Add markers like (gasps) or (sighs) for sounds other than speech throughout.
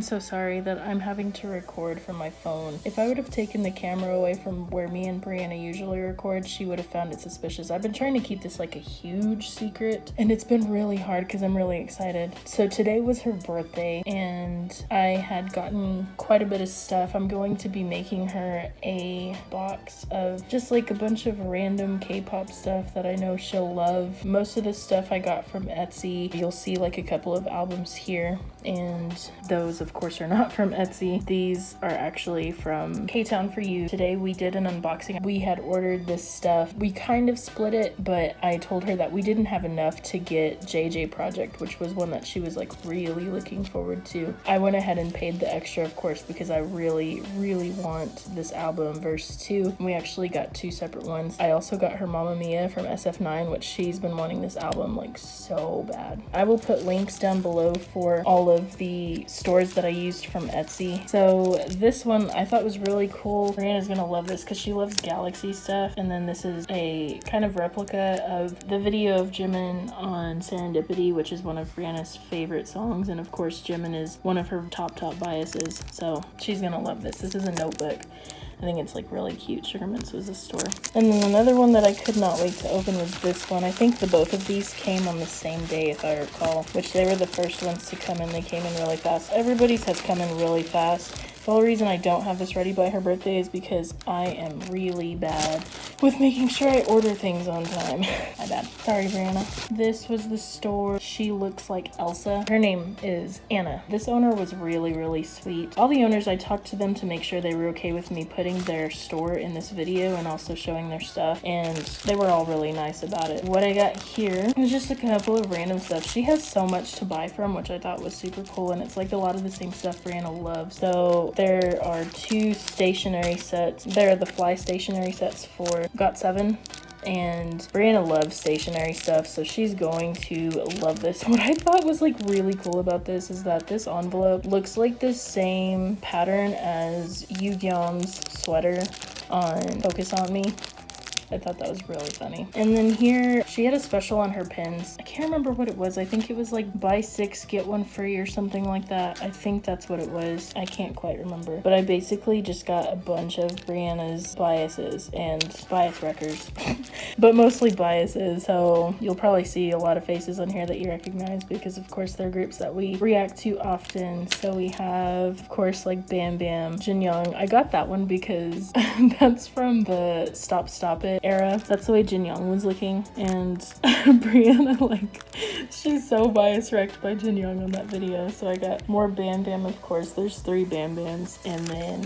I'm so sorry that I'm having to record from my phone. If I would have taken the camera away from where me and Brianna usually record, she would have found it suspicious. I've been trying to keep this like a huge secret and it's been really hard because I'm really excited. So today was her birthday and I had gotten quite a bit of stuff. I'm going to be making her a box of just like a bunch of random K-pop stuff that I know she'll love. Most of the stuff I got from Etsy. You'll see like a couple of albums here and those of course are not from Etsy. These are actually from K-Town for You. Today we did an unboxing. We had ordered this stuff. We kind of split it, but I told her that we didn't have enough to get JJ Project, which was one that she was like really looking forward to. I went ahead and paid the extra, of course, because I really, really want this album, verse 2. We actually got two separate ones. I also got her Mamma Mia from SF9, which she's been wanting this album like so bad. I will put links down below for all of the stores that I used from Etsy. So this one I thought was really cool. Brianna's gonna love this because she loves Galaxy stuff. And then this is a kind of replica of the video of Jimin on Serendipity, which is one of Brianna's favorite songs. And of course, Jimin is one of her top, top biases. So she's gonna love this. This is a notebook. I think it's like really cute. Sugarmints was a store. And then another one that I could not wait to open was this one. I think the both of these came on the same day if I recall, which they were the first ones to come in. They came in really fast. Everybody's has come in really fast. The only reason I don't have this ready by her birthday is because I am really bad with making sure I order things on time. (laughs) My bad. Sorry, Brianna. This was the store. She looks like Elsa. Her name is Anna. This owner was really, really sweet. All the owners, I talked to them to make sure they were okay with me putting their store in this video and also showing their stuff, and they were all really nice about it. What I got here was just a couple of random stuff. She has so much to buy from, which I thought was super cool, and it's like a lot of the same stuff Brianna loves. So there are two stationary sets. There are the fly stationary sets for GOT7 and Brianna loves stationary stuff so she's going to love this. (laughs) What I thought was like really cool about this is that this envelope looks like the same pattern as Yoon's sweater on Focus On Me I thought that was really funny. And then here, she had a special on her pins. I can't remember what it was. I think it was like buy six, get one free or something like that. I think that's what it was. I can't quite remember. But I basically just got a bunch of Brianna's biases and bias wreckers, (laughs) but mostly biases. So you'll probably see a lot of faces on here that you recognize because of course they're groups that we react to often. So we have, of course, like Bam Bam, Jin Young. I got that one because (laughs) that's from the Stop Stop It era. That's the way Jin Young was looking. And (laughs) Brianna, like, she's so bias wrecked by Jin Young on that video. So I got more Bam Bam, of course. There's three Bam Bams. And then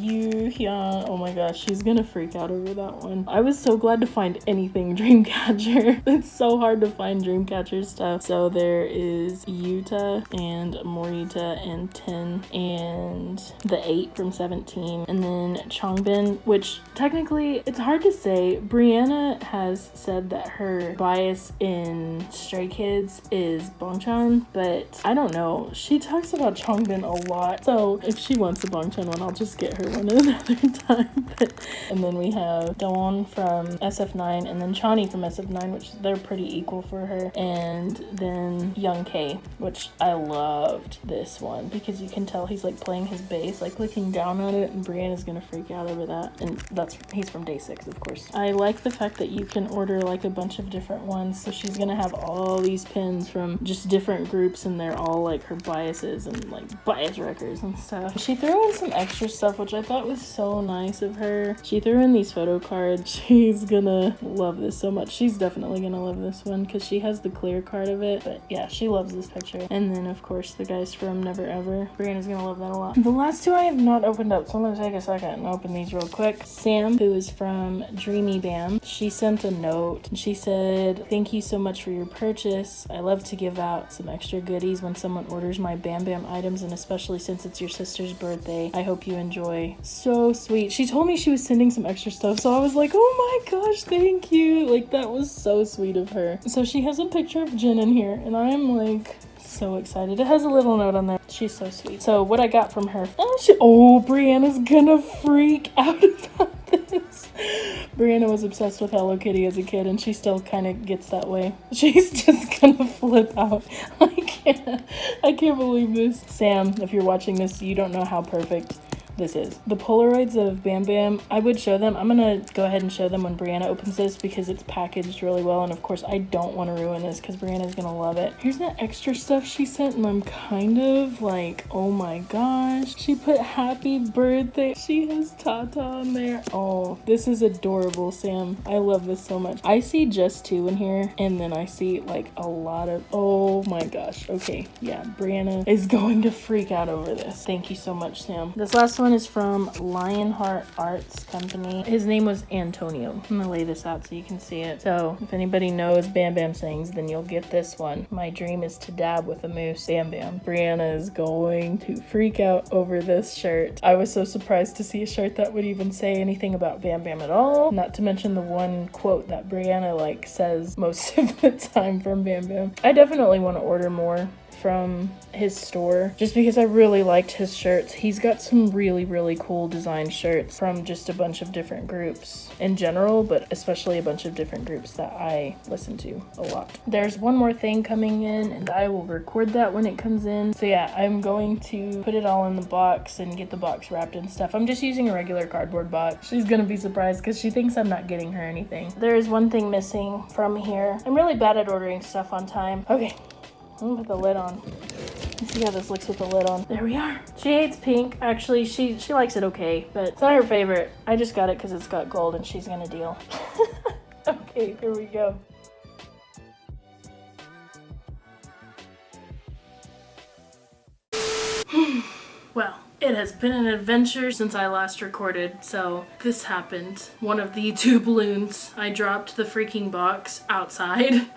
Yoohyeon. Oh my gosh, she's gonna freak out over that one. I was so glad to find anything (laughs) Dreamcatcher. (laughs) it's so hard to find Dreamcatcher stuff. So there is Yuta and Morita and 10 and the 8 from 17. And then Changbin, which technically it's hard to say Brianna has said that her bias in Stray Kids is Bang Chan, but I don't know. She talks about Changbin a lot, so if she wants a Bang Chan one, I'll just get her one (laughs) another time. and then we have Dawon from SF9 and then Chani from SF9, which they're pretty equal for her, and then Young K, which I loved this one because you can tell he's like playing his bass, like looking down at it, and Brianna's gonna freak out over that. And that's he's from day six, of course. Like the fact that you can order like a bunch of different ones. So she's gonna have all these pins from just different groups and they're all like her biases and like bias wreckers and stuff. She threw in some extra stuff, which I thought was so nice of her. She threw in these photo cards. (laughs) She's gonna love this so much. She's definitely gonna love this one because she has the clear card of it. But yeah, she loves this picture. And then of course the guys from Never Ever. Brianna's gonna love that a lot. The last two I have not opened up, so I'm gonna take a second and open these real quick. Sam, who is from Dreamy Bam. She sent a note and she said, Thank you so much for your purchase. I love to give out some extra goodies when someone orders my Bam Bam items, and especially since it's your sister's birthday. I hope you enjoy. So sweet. She told me she was sending some extra stuff, so I was like, Oh my gosh, thank you. Like, that was so sweet of her. So she has a picture of Jen in here, and I am like, so excited. It has a little note on there. She's so sweet. So what I got from her, oh, she, oh Brianna's gonna freak out (laughs) about. (laughs) Brianna was obsessed with Hello Kitty as a kid and she still kind of gets that way. (laughs) She's just gonna flip out. (laughs) I can't, I can't believe this. Sam, if you're watching this, you don't know how perfect this is. The Polaroids of Bam Bam, I would show them. I'm gonna go ahead and show them when Brianna opens this because it's packaged really well. And of course, I don't want to ruin this because Brianna's gonna love it. Here's the extra stuff she sent and I'm kind of like, oh my gosh. She put happy birthday. She has Tata on there. Oh, this is adorable, Sam. I love this so much. I see Jus2 in here and then I see like a lot of, oh my gosh. Okay, yeah, Brianna is (laughs) going to freak out over this. Thank you so much, Sam. This last one one is from Lionheart Arts Company. His name was Antonio. I'm gonna lay this out so you can see it. So if anybody knows Bam Bam Sings, then you'll get this one. My dream is to dab with a moose. Bam Bam. Brianna is going to freak out over this shirt. I was so surprised to see a shirt that would even say anything about Bam Bam at all. Not to mention the one quote that Brianna like says most (laughs) of the time from Bam Bam. I definitely want to order more from his store just because I really liked his shirts. He's got some really, really cool design shirts from just a bunch of different groups in general, but especially a bunch of different groups that I listen to a lot. There's one more thing coming in and I will record that when it comes in. So yeah, I'm going to put it all in the box and get the box wrapped and stuff. I'm just using a regular cardboard box. She's gonna be surprised because she thinks I'm not getting her anything. There is one thing missing from here. I'm really bad at ordering stuff on time. Okay, I'm gonna put the lid on. Let's see how this looks with the lid on. There we are. She hates pink. Actually, she, she likes it okay, but it's not her favorite. I just got it because it's got gold and she's gonna deal. (laughs) okay, here we go. (sighs) well, it has been an adventure since I last recorded, so this happened. One of the (laughs) two balloons, I dropped the freaking box outside. (laughs)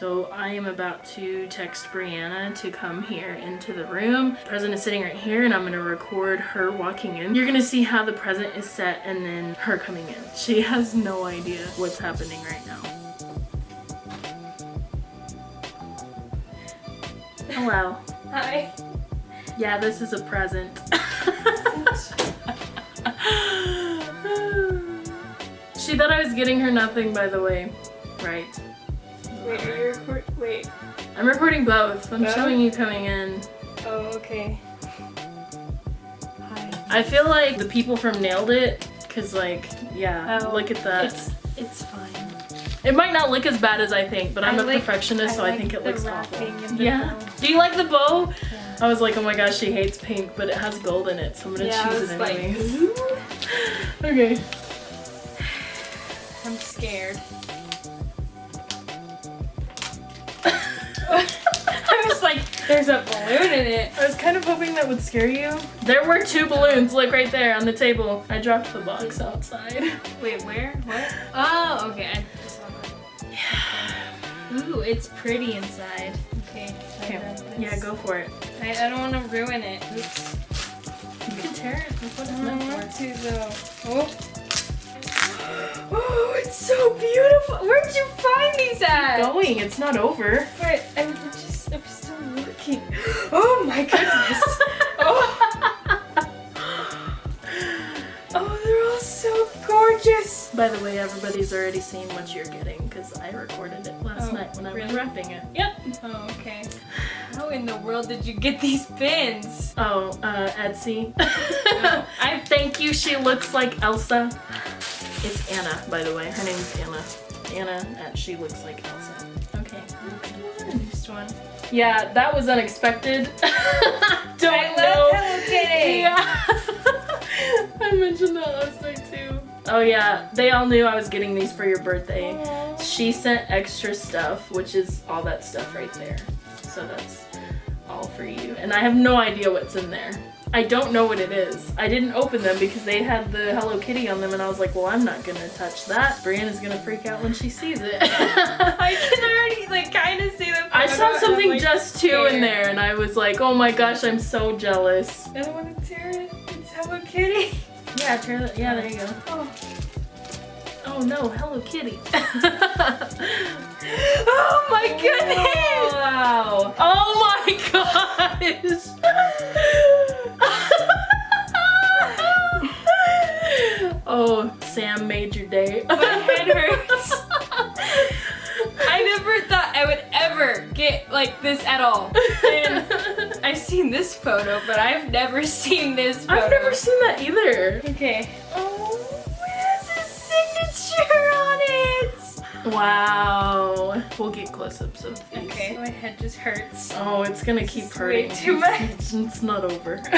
so I am about to text Brianna to come here into the room. The present is sitting right here and I'm gonna record her walking in. You're gonna see how the present is set and then her coming in. She has no idea what's happening right now. Hello. Hi. Yeah, this is a present. (laughs) she thought I was getting her nothing, by the way. Right. Wait, record- Wait. I'm recording both. I'm Both? showing you coming in. Oh, okay. Hi. I feel like the people from Nailed It, cause like, yeah, Oh, look at that. It's it's fine. It might not look as bad as I think, but I'm I a like- perfectionist, so I think it looks awful. wrapping and the Yeah. bow. Do you like the bow? Yeah. I was like, oh my gosh, she hates pink, but it has gold in it, so I'm gonna Yeah, choose it anyways. "Ooh." (laughs) okay. I'm scared. (laughs) I was like, there's a balloon in it. I was kind of hoping that would scare you. There were two balloons, look right there on the table. I dropped the box outside. (laughs) Wait, where? What? Oh, okay. I just saw that. Ooh, it's pretty inside. Okay. Okay, yeah, go for it. I, I don't want to ruin it. Oops. You can tear it. That's what I it's don't meant want to though. Oh. Oh, it's so beautiful. Where'd you find these at? Going, it's not over. But I'm just, I'm still looking. (gasps) Oh my goodness. (laughs) oh. oh, they're all so gorgeous. By the way, everybody's already seen what you're getting because I recorded it last Oh, night when I was really? wrapping it. Yep. Oh, okay. How in the world did you get these pins? Oh, uh, Etsy. Oh, I (laughs) thank you. She looks like Elsa. It's Anna, by the way. Her name's Anna. Anna at She Looks Like Elsa. Okay. Next one. Yeah, that was unexpected. (laughs) Don't I know. love Hello Kitty. Yeah. (laughs) I mentioned that last night too. Oh yeah, they all knew I was getting these for your birthday. Aw. She sent extra stuff, which is all that stuff right there. So that's all for you. And I have no idea what's in there. I don't know what it is. I didn't open them because they had the Hello Kitty on them and I was like, well, I'm not gonna touch that. Brianna's gonna freak out when she sees it. (laughs) I can (laughs) already like kind of see the. I saw something like, Jus2 in there and I was like, oh my gosh, I'm so jealous. I don't want to tear it. It's Hello Kitty. Yeah, it. Yeah, there you go. Oh, Oh no, Hello Kitty. (laughs) oh my goodness! Wow. Oh my gosh. (laughs) oh, Sam made your day. My head hurts. (laughs) I never thought I would ever get like this at all. And I've seen this photo, but I've never seen this photo. I've never seen that either. Okay. Oh, Wow. We'll get close-ups of these. Okay, my head just hurts. Oh, it's gonna keep It's way hurting. too much. (laughs) It's, not over. (laughs)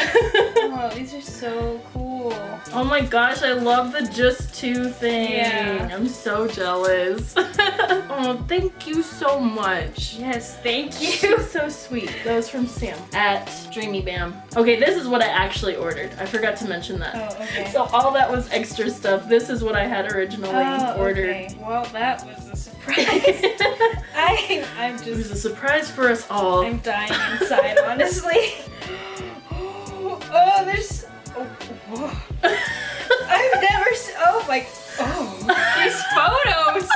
Oh, these are so cool. oh my gosh, I love the Jus2 thing. Yeah. I'm so jealous. (laughs) oh, thank you so much. Yes, thank you. You're so sweet. That was from Sam at Dreamy Bam. Okay, this is what I actually ordered. I forgot to mention that. Oh, okay. So all that was extra stuff. This is what I had originally Oh, ordered. okay. Well, that was a surprise. (laughs) I, I'm it was just, a surprise for us all. I'm dying inside, honestly. (gasps) Oh, there's, oh, whoa. I've never, oh my, oh, these photos.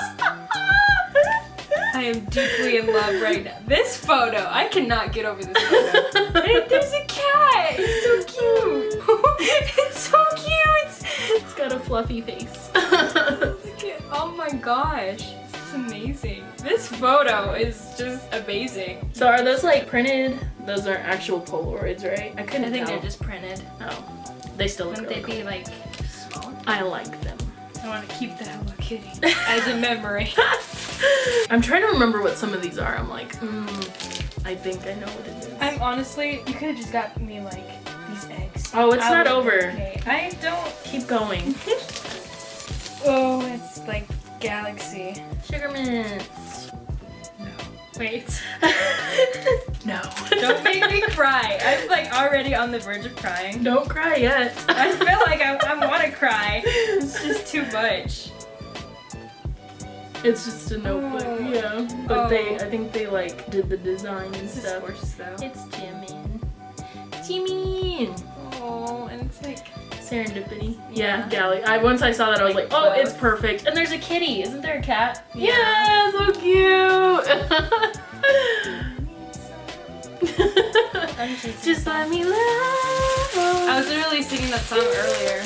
I am deeply in love right now. This photo, I cannot get over this photo. There's a cat. It's so cute. (laughs) it's so cute. it's got a fluffy face. (laughs) Look at, oh my gosh, this is amazing. This photo is just amazing. so are those like printed? Those aren't actual Polaroids, right? I couldn't I think tell. they're just printed. Oh, they still look Wouldn't really they cool. be like small? I like them. I want to keep the Hello Kitty (laughs) as a memory. (laughs) I'm trying to remember what some of these are. I'm like, mm, I think I know what it is. I'm honestly, you could have just got me like these eggs. Oh, it's I not over. Okay, I don't. Keep going. (laughs) Oh, it's like galaxy. Sugar mints. No. Wait. (laughs) no. (laughs) don't make me cry. I'm like already on the verge of crying. Don't cry yet. I feel like I, I want to (laughs) cry. It's just too much. It's just a notebook, Oh. yeah. But they, Oh. I think they like did the design and stuff. gorgeous though. It's Jimin. Jimin. Oh, and it's like Serendipity. Yeah. Yeah, Galley. I once I saw that I was like, oh, it's perfect. And there's a kitty. Isn't there a cat? Yeah. so cute. Just, let me love. I was literally singing that song earlier.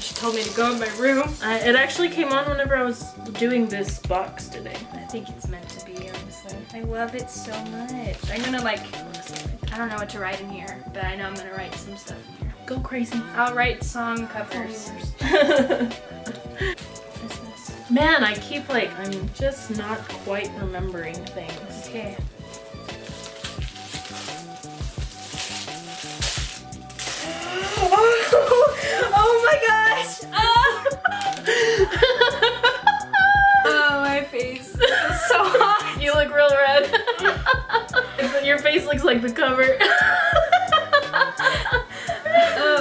She told me to go in my room. I, it actually came on whenever I was doing this box today. I think it's meant to be, honestly. I love it so much. I'm gonna like, I don't know what to write in here, but I know I'm gonna write some stuff. Go crazy. I'll write song covers. (laughs) Man, I keep like, I'm just not quite remembering things. Okay. Oh, (laughs) oh my gosh! Ah! (laughs) oh, my face is so hot. You look real red. Your face looks like the cover.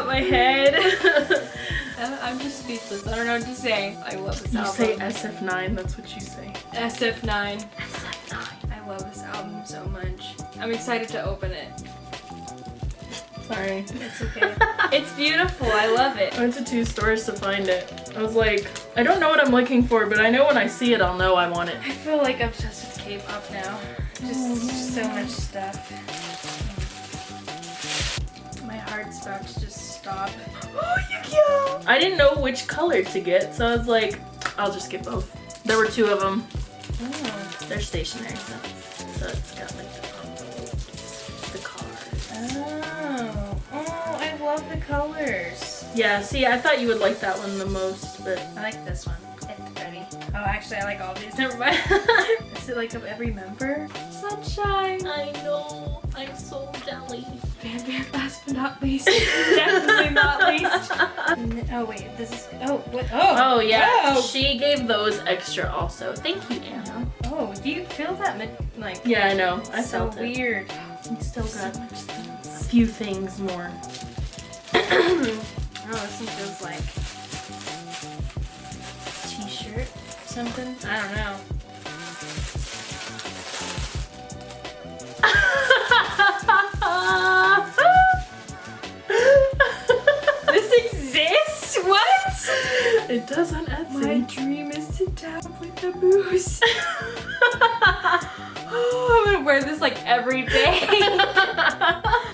My head. (laughs) I'm just speechless. I don't know what to say. I love this you album. say SF9, that's what you say. SF9. SF9. I love this album so much. I'm excited to open it. Sorry. It's okay. (laughs) it's beautiful. I love it. I went to two stores to find it. I was like, I don't know what I'm looking for, but I know when I see it, I'll know I want it. I feel like I'm obsessed with K-pop now. Just, just so much stuff. My heart's about to just stop. Oh, Yukio! I didn't know which color to get, so I was like, I'll just get both. There were two of them. Oh. They're stationary, so, so it's got like the envelopes, the card. Oh. Oh, I love the colors. Yeah, see, I thought you would like that one the most, but I like this one. It's pretty. Oh, actually, I like all these. Never mind. (laughs) (laughs) Is it like of every member? Sunshine. I know. I'm so jelly. Bear Bear, last but not least. (laughs) Definitely not least. Oh wait, this is. Oh what? Oh. Oh yeah, Oh. she gave those extra also. Thank you, Anna. Oh, do you feel that? Like. Yeah, I know. I so felt it. weird. We still So got much a few things more. (coughs) oh, this one feels like t-shirt, something. I don't know. (laughs) This? What? It does on Etsy. My dream is to tap with a moose. (laughs) oh, I'm gonna wear this like every day. (laughs)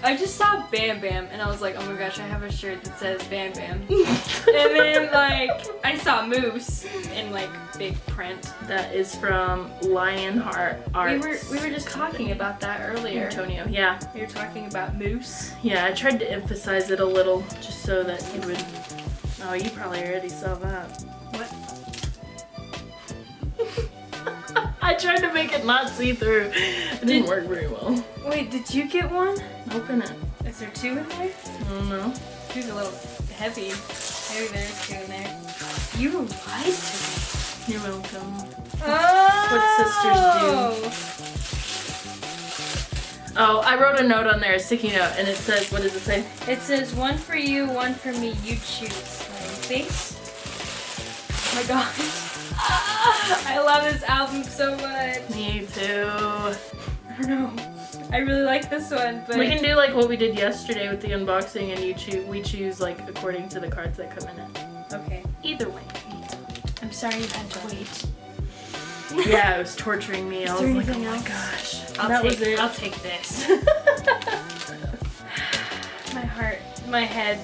I just saw Bam Bam and I was like, oh my gosh, I have a shirt that says Bam Bam. (laughs) and then like I saw Moose in like big print. That is from Lionheart Arts. We were we were just talking about that earlier. Antonio. Yeah, We were talking about Moose. yeah. I tried to emphasize it a little just so that you would. Oh, you probably already saw that. What? (laughs) I tried to make it not see through. It didn't Did- work very well. Wait, did you get one? Open it. Is there two in there? I don't know. Two's a little heavy. Maybe there's two in there. You lied to me. You're welcome. Oh. What sisters do. Oh, I wrote a note on there, a sticky note, and it says, what does it say? It says one for you, one for me. You choose. Smiley face. Oh my gosh. (laughs) I love this album so much. Me too. I don't know. I really like this one, but We can do like what we did yesterday with the unboxing, and you choose. We choose like according to the cards that come in it. okay. Either way. I'm sorry you had to wait. Yeah, it (laughs) was torturing me. I was there like, oh anything my gosh. I'll that take, was it. I'll take this. (laughs) my heart, my head.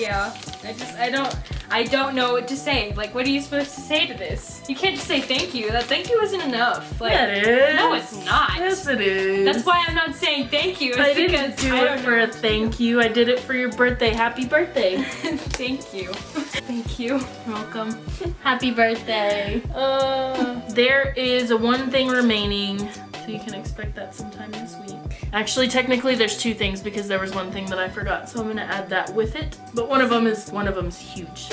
Yeah. I just I don't I don't know what to say. Like what are you supposed to say to this? You can't just say thank you. That thank you isn't enough. Like yeah, it is. no, it's not. Yes, it is. That's why I'm not saying thank you. It's I didn't do I it for a thank you. I did it for your birthday. Happy birthday. (laughs) thank you. Thank you. Welcome. (laughs) Happy birthday. Uh, There is one thing remaining, so you can expect that sometime this week. Actually, technically, there's two things because there was one thing that I forgot, so I'm gonna add that with it. But one of them is one of them's huge.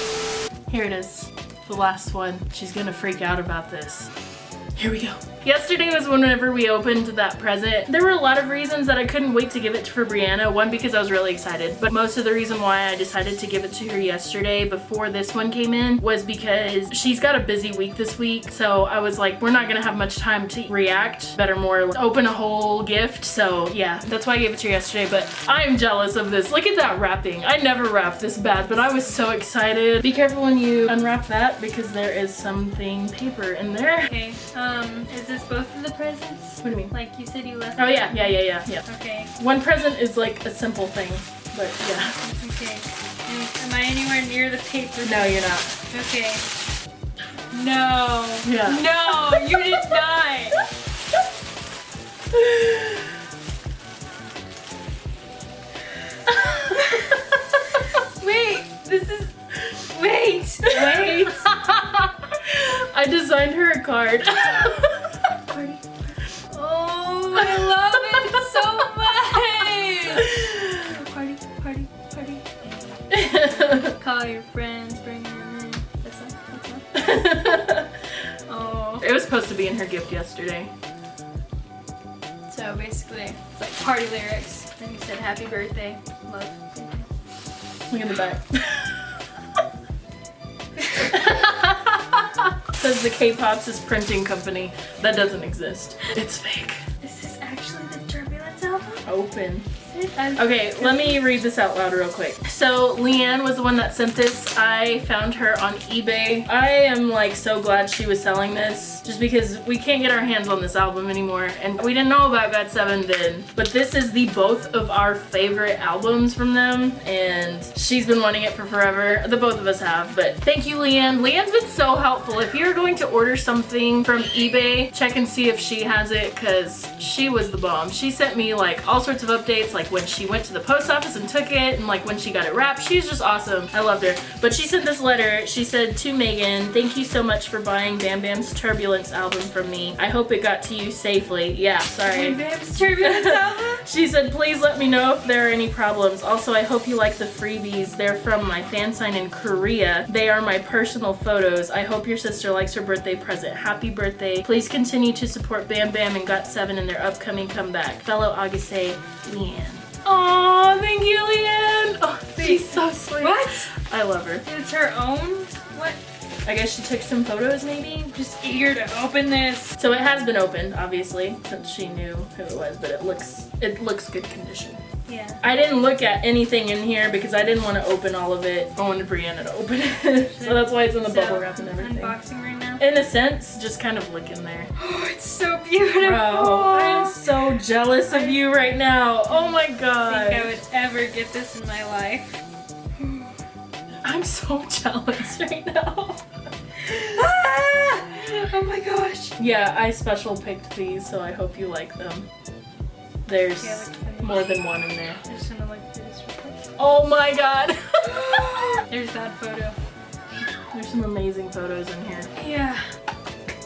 Here it is, the last one. She's gonna freak out about this. Here we go. Yesterday was whenever we opened that present. There were a lot of reasons that I couldn't wait to give it to for Brianna. One, because I was really excited, but most of the reason why I decided to give it to her yesterday before this one came in was because she's got a busy week this week. So I was like, we're not gonna have much time to react. Better more open a whole gift. So yeah, that's why I gave it to her yesterday, but I'm jealous of this. Look at that wrapping. I never wrapped this bad, but I was so excited. Be careful when you unwrap that because there is something paper in there. okay. Um, is this both of the presents? What do you mean? Like you said you left. Oh yeah, yeah, yeah, yeah, yeah. Okay. One present is like a simple thing, but yeah. Okay. Am, am I anywhere near the paper? No, you're not. Okay. No. Yeah. No, you did not. Wait, this is. Wait, wait. (laughs) I designed her a card. (laughs) Love it so much. Party, party, party. (laughs) Call your friends, bring them in. That's not. That's. Oh. (laughs) it was supposed to be in her gift yesterday. So basically, it's like party lyrics. Then you said happy birthday, love. Look at the back. (laughs) Says the K-Pops is printing company. That doesn't exist. It's fake. Open. Okay, let me read this out loud real quick. So Leanne was the one that sent this. I found her on eBay. I am like so glad she was selling this just because we can't get our hands on this album anymore and we didn't know about Got7 then. But this is the both of our favorite albums from them and she's been wanting it for forever. The both of us have, but thank you Leanne. Leanne's been so helpful. If you're going to order something from eBay, check and see if she has it because she was the bomb. She sent me like all sorts of updates like when she went to the post office and took it and like when she got it wrapped. She's just awesome. I loved her. But she sent this letter. She said to Megan, thank you so much for buying Bam Bam's Turbulence album from me. I hope it got to you safely. Yeah, sorry. Bam Bam's Turbulence album? (laughs) She said, please let me know if there are any problems. Also, I hope you like the freebies. They're from my fan sign in Korea. They are my personal photos. I hope your sister likes her birthday present. Happy birthday. Please continue to support Bam Bam and Got7 in their upcoming comeback. Fellow Ahgase Leanne. Aw, thank you, Leanne. Oh, she's so sweet. What? I love her. It's her own? What? I guess she took some photos, maybe? Just eager to open this. So it has been opened, obviously, since she knew who it was, but it looks it looks good condition. Yeah. I didn't look at anything in here because I didn't want to open all of it. I wanted Brianna to open it. (laughs) so that's why it's in the So, bubble wrap and everything. Unboxing right now. In a sense, just kind of look in there. (gasps) Oh, it's so beautiful. Bro, I'm so jealous of you right now. Oh my god. I think I would ever get this in my life. (sighs) I'm so (laughs) jealous right now. (laughs) Ah! Oh my gosh. Yeah, I special picked these, so I hope you like them. There's at more than one in there. I'm just gonna look through this real quick. Oh my god. (gasps) (laughs) There's that photo. There's some amazing photos in here. Yeah.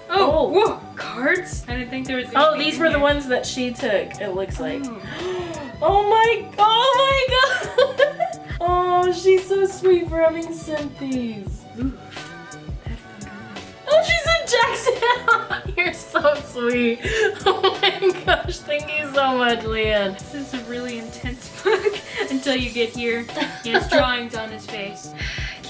Oh. Oh, whoa, cards? I didn't think there was. Oh, these in were the ones that she took, it looks like. Oh. (gasps) Oh my, oh my god! (laughs) Oh, she's so sweet for having sent these. Ooh. Oh, she's said Jackson! (laughs) You're so sweet. (laughs) Oh my gosh, thank you so much, Leanne. This is a really intense book until you get here. He has drawings on his face.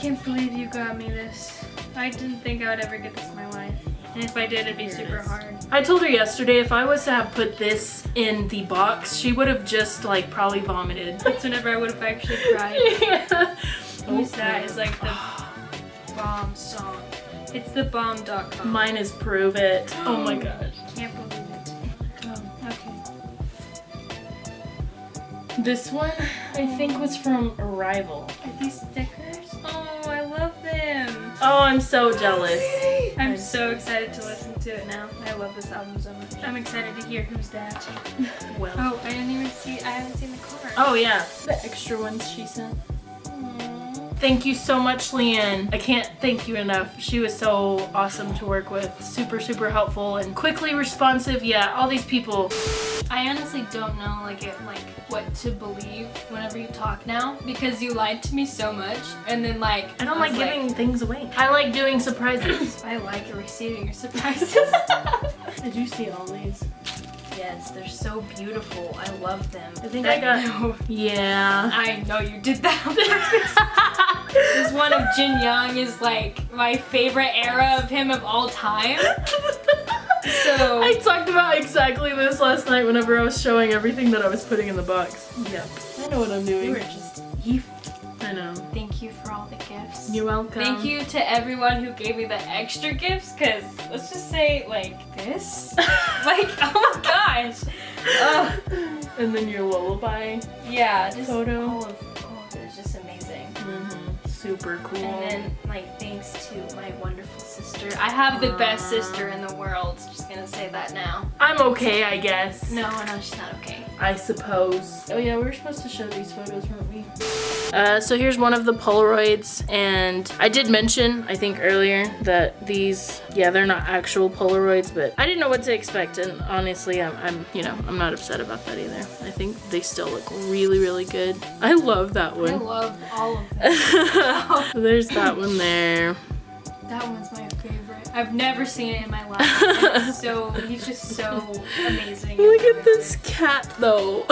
I can't believe you got me this. I didn't think I would ever get this in my life. And if I did, it'd be Here super is. hard. I told her yesterday if I was to have put this in the box, she would have just like probably vomited. (laughs) That's whenever I would have actually cried. (laughs) yeah. Who's that? Is like the (sighs) bomb song. It's the bomb.com. Mine is Prove It. (gasps) Oh my gosh. Can't believe it. Oh, okay. This one, I think, was from Arrival. Are these stickers? Oh, I'm so jealous. I'm so excited to listen to it now. I love this album so much. I'm excited to hear who's that. (laughs) Well. Oh, I didn't even see. I haven't seen the card. Oh yeah, the extra ones she sent. Thank you so much, Leanne. I can't thank you enough. She was so awesome to work with. Super, super helpful and quickly responsive. Yeah, all these people. I honestly don't know like it like what to believe whenever you talk now because you lied to me so much and then like I don't was like giving things away. I like doing surprises. I like receiving your surprises. (laughs) Did you see all these? Yes, they're so beautiful. I love them. I think I got- No, (laughs) Yeah. I know you did that (laughs) this one of Jin Young is like my favorite era of him of all time. (laughs) So- I talked about exactly this last night whenever I was showing everything that I was putting in the box. Yep. I know what I'm You doing. were just evil. I know. Thank you for all the gifts. You're welcome. Thank you to everyone who gave me the extra gifts, cause let's just say like this, (laughs) like oh my gosh, Ugh. and then your lullaby. yeah, just Photo. all of all of it is just amazing. Mm-hmm. Super cool. And then like thanks to my wonderful sister, I have the best sister in the world. Just gonna say that now. I'm okay, I guess. No, no, she's not okay. I suppose. Oh yeah, we were supposed to show these photos, weren't we? Uh, so here's one of the Polaroids, and I did mention, I think earlier, that these, yeah, they're not actual Polaroids, but I didn't know what to expect, and honestly, I'm, I'm you know, I'm not upset about that either. I think they still look really, really good. I love that one. I love all of (laughs) them. There's that one there. That one's my favorite. I've never seen it in my life. (laughs) So he's just so amazing. Look at this cat, though. (laughs) (laughs)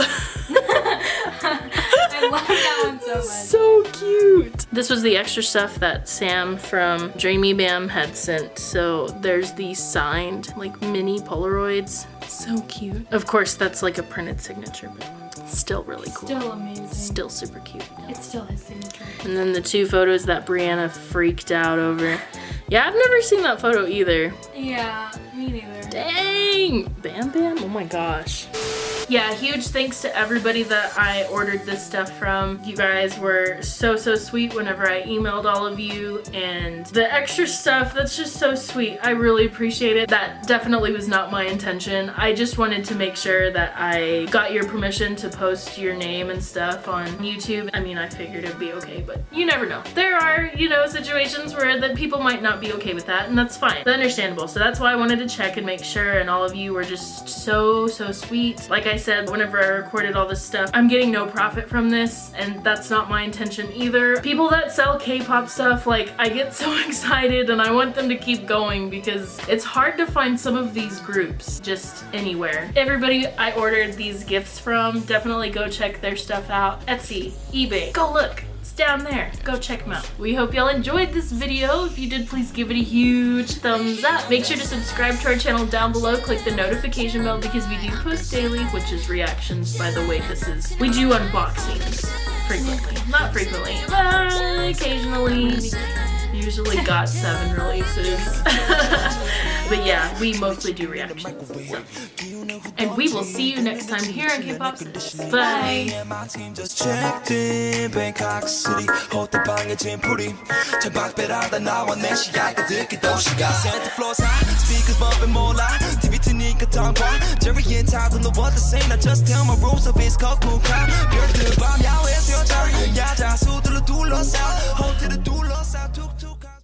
I love that one so much. So cute. This was the extra stuff that Sam from Dreamy Bam had sent. So there's these signed like mini Polaroids. So cute. Of course, that's like a printed signature, but still really cool. Still amazing. Still super cute. It's still his signature. And then the two photos that Brianna freaked out over. Yeah, I've never seen that photo either. Yeah, me neither. Dang! Bam Bam? Oh my gosh. Yeah, huge thanks to everybody that I ordered this stuff from. You guys were so, so sweet whenever I emailed all of you. And the extra stuff, that's just so sweet. I really appreciate it. That definitely was not my intention. I just wanted to make sure that I got your permission to post your name and stuff on YouTube. I mean, I figured it'd be okay, but you never know. There are, you know, situations where the people might not be okay with that, and that's fine. Understandable. So that's why I wanted to check and make sure, and all of you were just so, so sweet. Like I said, whenever I recorded all this stuff, I'm getting no profit from this, and that's not my intention either. People that sell K-pop stuff, like, I get (laughs) so excited and I want them to keep going because it's hard to find some of these groups just anywhere. Everybody I ordered these gifts from, definitely go check their stuff out. Etsy, eBay, go look. Down there. Go check them out. We hope y'all enjoyed this video. If you did, please give it a huge thumbs up. Make sure to subscribe to our channel down below. Click the notification bell because we do post daily, which is reactions, by the way. This is, we do unboxings frequently. Not frequently, but occasionally usually got seven releases. (laughs) but yeah, we mostly do reactions. And we will see you next time here on K-Pop. Bye! My team just in Bangkok City 호떡방에 짐풀이 천박배라다 나와 내 시야가 듣기도 시각 Santa Floor's high Speakers bumping more loud. TV 트니까 텅과 Jerry and Todd don't to say Not just tell my rules of his cocoa crowd